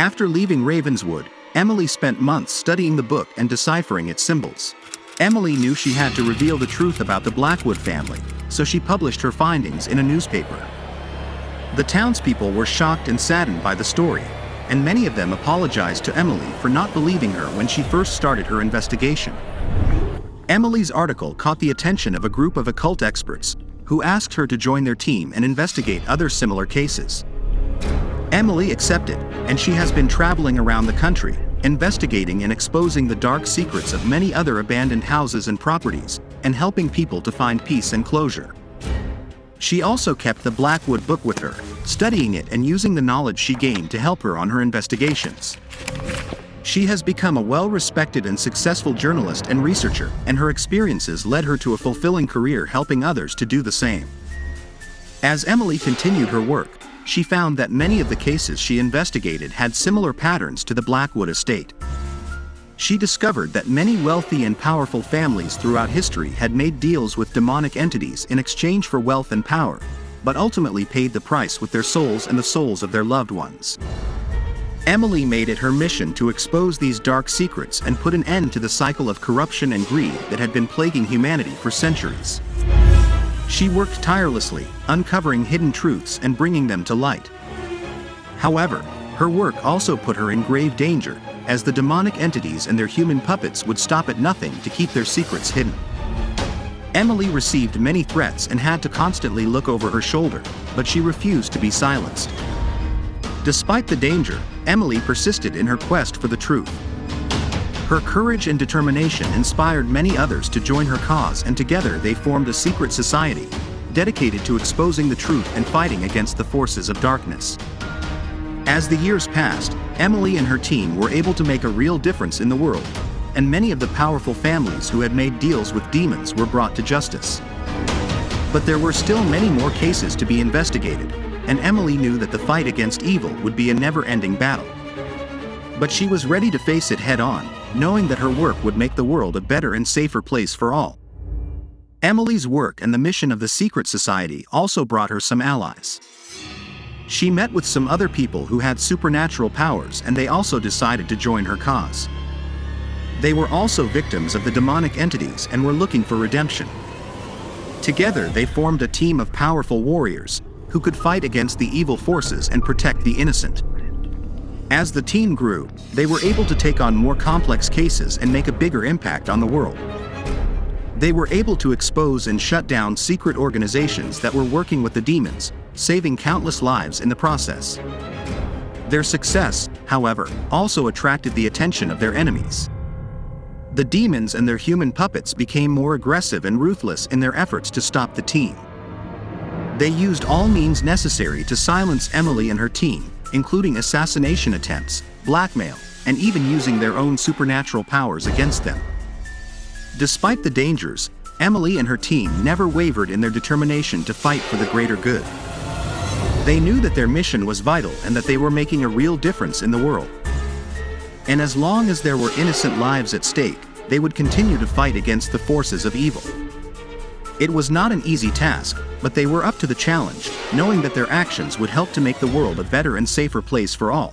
After leaving Ravenswood, Emily spent months studying the book and deciphering its symbols. Emily knew she had to reveal the truth about the Blackwood family, so she published her findings in a newspaper. The townspeople were shocked and saddened by the story, and many of them apologized to Emily for not believing her when she first started her investigation. Emily's article caught the attention of a group of occult experts, who asked her to join their team and investigate other similar cases. Emily accepted, and she has been traveling around the country, investigating and exposing the dark secrets of many other abandoned houses and properties, and helping people to find peace and closure. She also kept the Blackwood book with her, studying it and using the knowledge she gained to help her on her investigations. She has become a well-respected and successful journalist and researcher, and her experiences led her to a fulfilling career helping others to do the same. As Emily continued her work, she found that many of the cases she investigated had similar patterns to the Blackwood estate. She discovered that many wealthy and powerful families throughout history had made deals with demonic entities in exchange for wealth and power, but ultimately paid the price with their souls and the souls of their loved ones. Emily made it her mission to expose these dark secrets and put an end to the cycle of corruption and greed that had been plaguing humanity for centuries. She worked tirelessly, uncovering hidden truths and bringing them to light. However, her work also put her in grave danger, as the demonic entities and their human puppets would stop at nothing to keep their secrets hidden. Emily received many threats and had to constantly look over her shoulder, but she refused to be silenced. Despite the danger, Emily persisted in her quest for the truth. Her courage and determination inspired many others to join her cause and together they formed a secret society, dedicated to exposing the truth and fighting against the forces of darkness. As the years passed, Emily and her team were able to make a real difference in the world, and many of the powerful families who had made deals with demons were brought to justice. But there were still many more cases to be investigated, and Emily knew that the fight against evil would be a never-ending battle. But she was ready to face it head-on, knowing that her work would make the world a better and safer place for all. Emily's work and the mission of the Secret Society also brought her some allies. She met with some other people who had supernatural powers and they also decided to join her cause. They were also victims of the demonic entities and were looking for redemption. Together they formed a team of powerful warriors, who could fight against the evil forces and protect the innocent. As the team grew, they were able to take on more complex cases and make a bigger impact on the world. They were able to expose and shut down secret organizations that were working with the demons, saving countless lives in the process. Their success, however, also attracted the attention of their enemies. The demons and their human puppets became more aggressive and ruthless in their efforts to stop the team. They used all means necessary to silence Emily and her team, including assassination attempts, blackmail, and even using their own supernatural powers against them. Despite the dangers, Emily and her team never wavered in their determination to fight for the greater good. They knew that their mission was vital and that they were making a real difference in the world. And as long as there were innocent lives at stake, they would continue to fight against the forces of evil. It was not an easy task, but they were up to the challenge, knowing that their actions would help to make the world a better and safer place for all.